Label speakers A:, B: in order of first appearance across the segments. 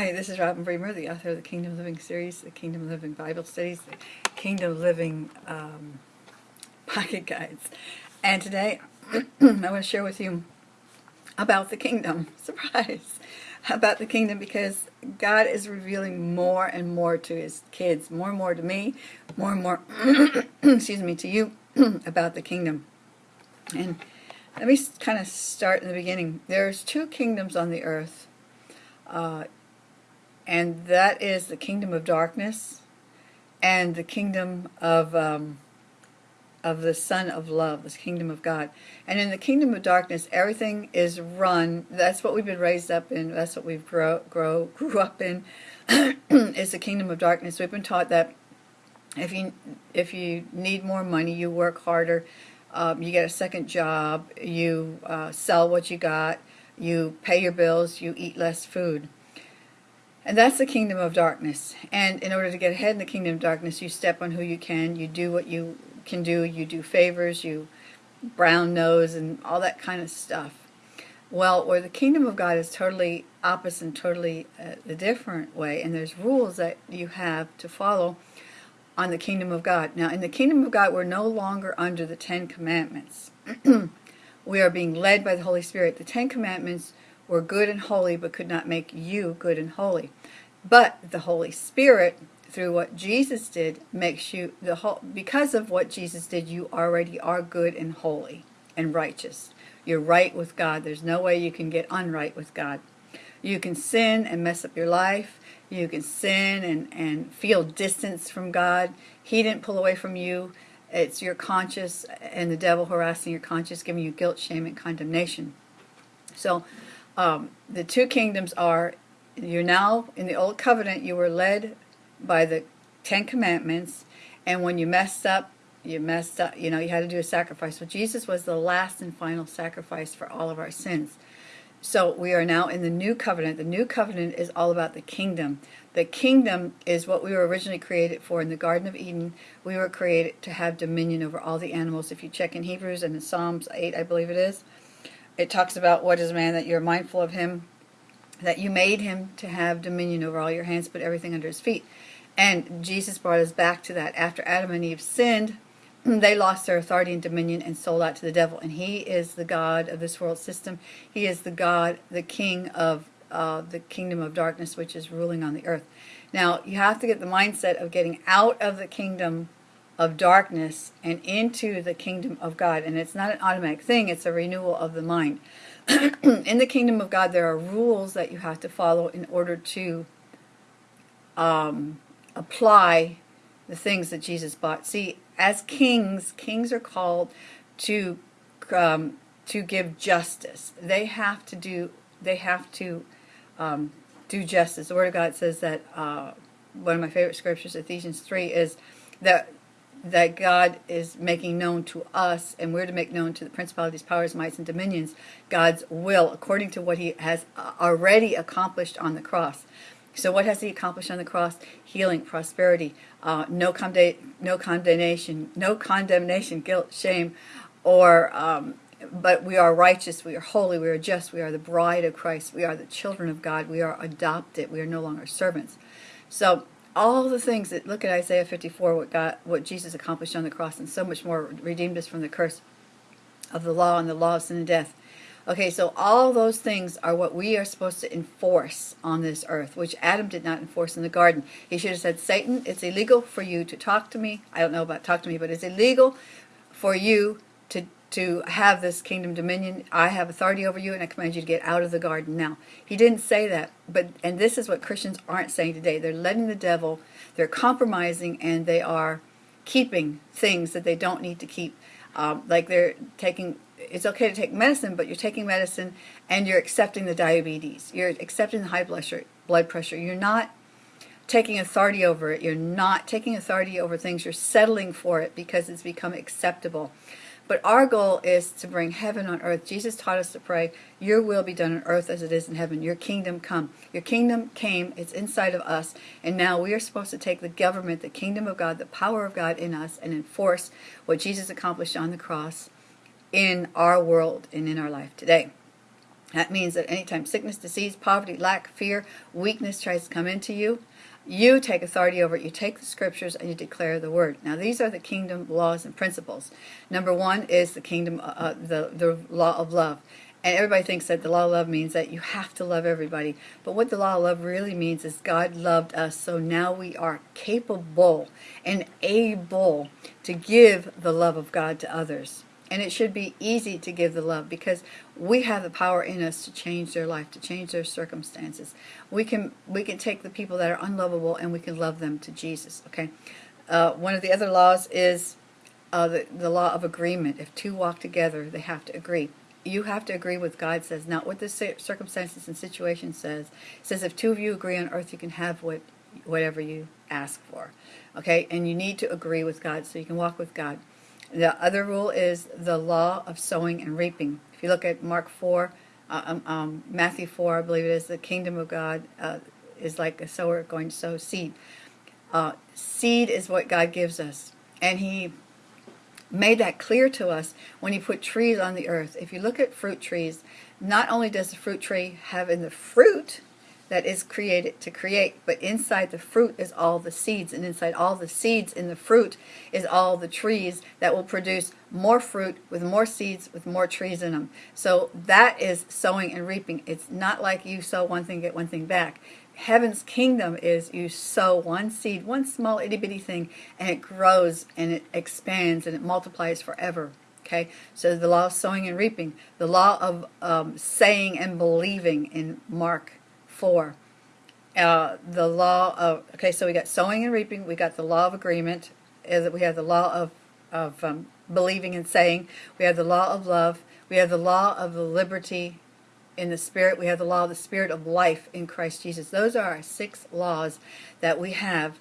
A: Hi, this is Robin Bremer, the author of the Kingdom Living series, the Kingdom Living Bible Studies, the Kingdom Living um, Pocket Guides. And today I want to share with you about the kingdom. Surprise! About the kingdom because God is revealing more and more to his kids, more and more to me, more and more, excuse me, to you about the kingdom. And let me kind of start in the beginning. There's two kingdoms on the earth. Uh, and that is the kingdom of darkness and the kingdom of um, of the Son of Love, this kingdom of God. And in the kingdom of darkness, everything is run. That's what we've been raised up in. That's what we've grow, grow grew up in. is the kingdom of darkness. We've been taught that if you if you need more money, you work harder. Um, you get a second job. You uh, sell what you got. You pay your bills. You eat less food. And that's the kingdom of darkness. And in order to get ahead in the kingdom of darkness, you step on who you can, you do what you can do, you do favors, you brown nose and all that kind of stuff. Well, where the kingdom of God is totally opposite and totally uh, a different way, and there's rules that you have to follow on the kingdom of God. Now, in the kingdom of God, we're no longer under the Ten Commandments. we are being led by the Holy Spirit. The Ten Commandments were good and holy but could not make you good and holy. But the Holy Spirit, through what Jesus did, makes you, the whole, because of what Jesus did, you already are good and holy and righteous. You're right with God. There's no way you can get unright with God. You can sin and mess up your life. You can sin and, and feel distance from God. He didn't pull away from you. It's your conscience and the devil harassing your conscience, giving you guilt, shame, and condemnation. So um, the two kingdoms are, you're now, in the Old Covenant, you were led by the Ten Commandments, and when you messed up, you messed up, you know, you had to do a sacrifice. Well, Jesus was the last and final sacrifice for all of our sins. So we are now in the new covenant. The new covenant is all about the kingdom. The kingdom is what we were originally created for in the Garden of Eden. We were created to have dominion over all the animals. If you check in Hebrews and in Psalms 8, I believe it is, it talks about what is man that you're mindful of him, that you made him to have dominion over all your hands, put everything under his feet. And Jesus brought us back to that. After Adam and Eve sinned, they lost their authority and dominion and sold out to the devil. And he is the God of this world system. He is the God, the king of uh, the kingdom of darkness, which is ruling on the earth. Now, you have to get the mindset of getting out of the kingdom of darkness and into the kingdom of God. And it's not an automatic thing, it's a renewal of the mind. in the kingdom of God, there are rules that you have to follow in order to um, apply the things that Jesus bought. See, as kings, kings are called to um, to give justice. They have to do. They have to um, do justice. The Word of God says that uh, one of my favorite scriptures, Ephesians three, is that that God is making known to us, and we're to make known to the principalities, powers, mights, and dominions, God's will, according to what he has uh, already accomplished on the cross. So what has he accomplished on the cross? Healing, prosperity, uh, no, conde no condemnation, no condemnation, guilt, shame, or um, but we are righteous, we are holy, we are just, we are the bride of Christ, we are the children of God, we are adopted, we are no longer servants. So all the things that look at Isaiah 54 what God what Jesus accomplished on the cross and so much more redeemed us from the curse of the law and the law of sin and death. Okay so all those things are what we are supposed to enforce on this earth which Adam did not enforce in the garden. He should have said Satan it's illegal for you to talk to me. I don't know about talk to me but it's illegal for you to to have this kingdom dominion. I have authority over you and I command you to get out of the garden now. He didn't say that, but and this is what Christians aren't saying today. They're letting the devil, they're compromising and they are keeping things that they don't need to keep. Um, like they're taking, it's okay to take medicine, but you're taking medicine and you're accepting the diabetes. You're accepting the high blood pressure. Blood pressure. You're not taking authority over it. You're not taking authority over things. You're settling for it because it's become acceptable. But our goal is to bring heaven on earth. Jesus taught us to pray, your will be done on earth as it is in heaven. Your kingdom come. Your kingdom came. It's inside of us. And now we are supposed to take the government, the kingdom of God, the power of God in us and enforce what Jesus accomplished on the cross in our world and in our life today. That means that anytime sickness, disease, poverty, lack, fear, weakness tries to come into you, you take authority over it. You take the scriptures and you declare the word. Now, these are the kingdom laws and principles. Number one is the kingdom, uh, uh, the, the law of love. And everybody thinks that the law of love means that you have to love everybody. But what the law of love really means is God loved us, so now we are capable and able to give the love of God to others. And it should be easy to give the love because we have the power in us to change their life, to change their circumstances. We can we can take the people that are unlovable and we can love them to Jesus. Okay. Uh, one of the other laws is uh, the, the law of agreement. If two walk together, they have to agree. You have to agree with God says, not what the circumstances and situation says. It says if two of you agree on earth, you can have what whatever you ask for. Okay, and you need to agree with God so you can walk with God. The other rule is the law of sowing and reaping. If you look at Mark 4, uh, um, um, Matthew 4, I believe it is, the kingdom of God uh, is like a sower going to sow seed. Uh, seed is what God gives us. And he made that clear to us when he put trees on the earth. If you look at fruit trees, not only does the fruit tree have in the fruit that is created to create. But inside the fruit is all the seeds, and inside all the seeds in the fruit is all the trees that will produce more fruit with more seeds with more trees in them. So that is sowing and reaping. It's not like you sow one thing, get one thing back. Heaven's kingdom is you sow one seed, one small itty bitty thing, and it grows and it expands and it multiplies forever. Okay, so the law of sowing and reaping, the law of um, saying and believing in Mark 4. Uh, the law of, okay, so we got sowing and reaping, we got the law of agreement, is we have the law of, of um, believing and saying, we have the law of love, we have the law of the liberty in the spirit, we have the law of the spirit of life in Christ Jesus. Those are our six laws that we have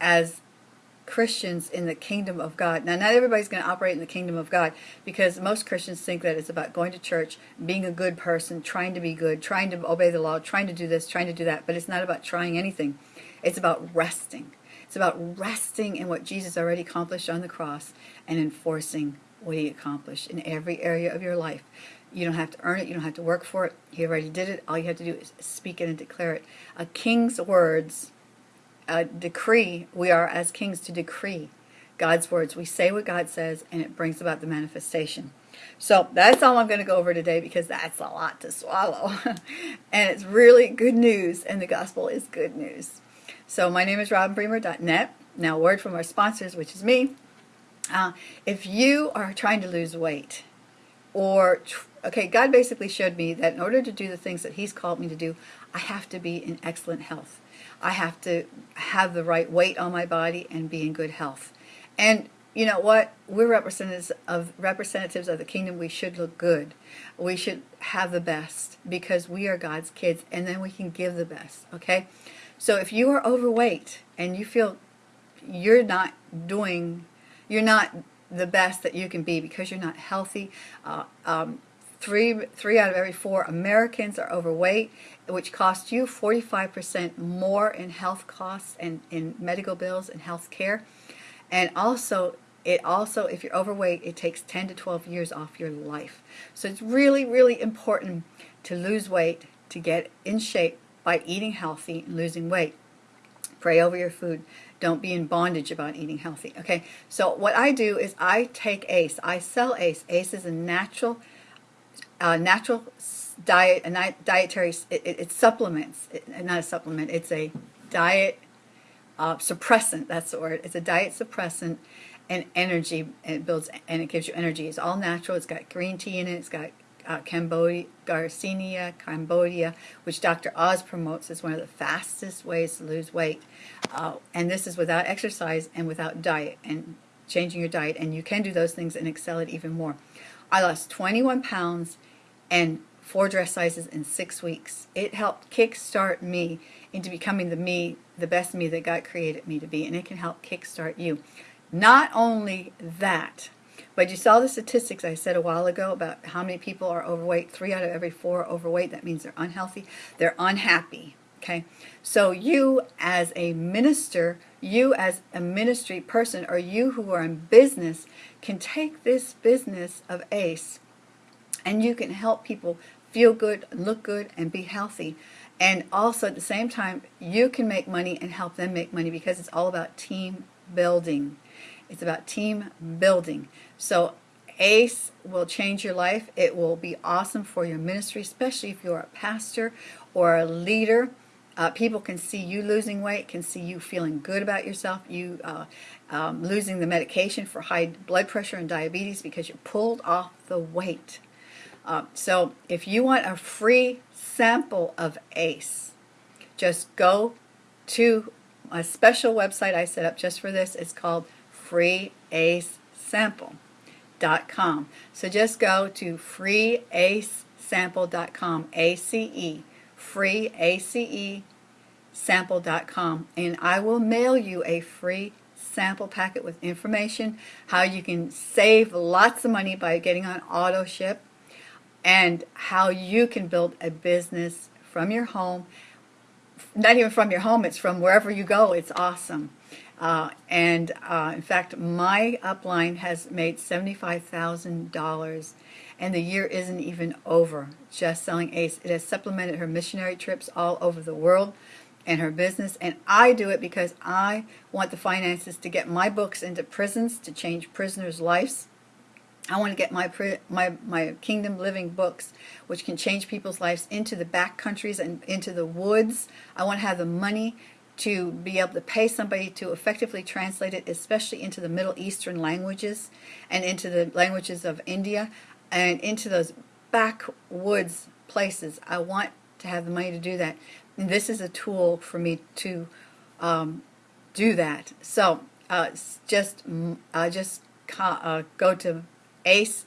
A: as Christians in the kingdom of God. Now, not everybody's going to operate in the kingdom of God because most Christians think that it's about going to church, being a good person, trying to be good, trying to obey the law, trying to do this, trying to do that. But it's not about trying anything. It's about resting. It's about resting in what Jesus already accomplished on the cross and enforcing what he accomplished in every area of your life. You don't have to earn it. You don't have to work for it. He already did it. All you have to do is speak it and declare it. A king's words uh, decree, we are as kings to decree God's words. We say what God says, and it brings about the manifestation. So that's all I'm going to go over today because that's a lot to swallow. and it's really good news, and the gospel is good news. So my name is RobinBremer.net. Now, word from our sponsors, which is me. Uh, if you are trying to lose weight, or, okay, God basically showed me that in order to do the things that He's called me to do, I have to be in excellent health. I have to have the right weight on my body and be in good health. And you know what? We're representatives of representatives of the kingdom. We should look good. We should have the best because we are God's kids, and then we can give the best. Okay. So if you are overweight and you feel you're not doing, you're not the best that you can be because you're not healthy. Uh, um, three three out of every four Americans are overweight, which costs you 45% more in health costs and in medical bills and health care. And also, it also, if you're overweight, it takes 10 to 12 years off your life. So it's really, really important to lose weight, to get in shape by eating healthy and losing weight. Pray over your food. Don't be in bondage about eating healthy. Okay, so what I do is I take ACE. I sell ACE. ACE is a natural uh, natural diet, a dietary, it, it, it supplements, it, not a supplement, it's a diet uh, suppressant, that's the word. It's a diet suppressant and energy, and it builds, and it gives you energy. It's all natural, it's got green tea in it, it's got uh, Cambogia, Garcinia Cambogia, which Dr. Oz promotes as one of the fastest ways to lose weight. Uh, and this is without exercise and without diet and changing your diet. And you can do those things and excel it even more. I lost 21 pounds and four dress sizes in six weeks. It helped kickstart me into becoming the me, the best me that God created me to be, and it can help kickstart you. Not only that, but you saw the statistics I said a while ago about how many people are overweight. Three out of every four are overweight. That means they're unhealthy. They're unhappy. Okay, so you as a minister, you as a ministry person, or you who are in business can take this business of ACE and you can help people feel good, look good, and be healthy. And also at the same time, you can make money and help them make money because it's all about team building. It's about team building. So ACE will change your life. It will be awesome for your ministry, especially if you're a pastor or a leader. Uh, people can see you losing weight, can see you feeling good about yourself, you uh, um, losing the medication for high blood pressure and diabetes because you pulled off the weight. Uh, so if you want a free sample of ACE, just go to a special website I set up just for this. It's called freeacesample.com. So just go to freeacesample.com, A-C-E, freeace sample.com, and I will mail you a free sample packet with information, how you can save lots of money by getting on auto ship, and how you can build a business from your home. Not even from your home, it's from wherever you go. It's awesome. Uh, and uh, in fact, my upline has made $75,000 and the year isn't even over just selling ACE. It has supplemented her missionary trips all over the world and her business. And I do it because I want the finances to get my books into prisons to change prisoners' lives. I want to get my my my kingdom living books, which can change people's lives, into the back countries and into the woods. I want to have the money to be able to pay somebody to effectively translate it, especially into the Middle Eastern languages and into the languages of India and into those backwoods places. I want to have the money to do that. And this is a tool for me to um, do that. So uh, just uh, just uh, go to ace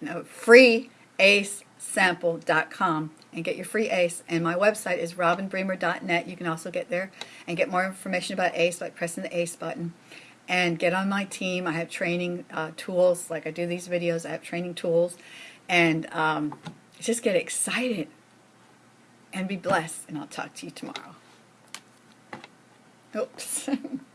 A: no, free acesample.com and get your free ACE. And my website is robinbremer.net. You can also get there and get more information about ACE by pressing the ACE button. And get on my team. I have training uh, tools, like I do these videos. I have training tools. And um, just get excited and be blessed. And I'll talk to you tomorrow. Oops.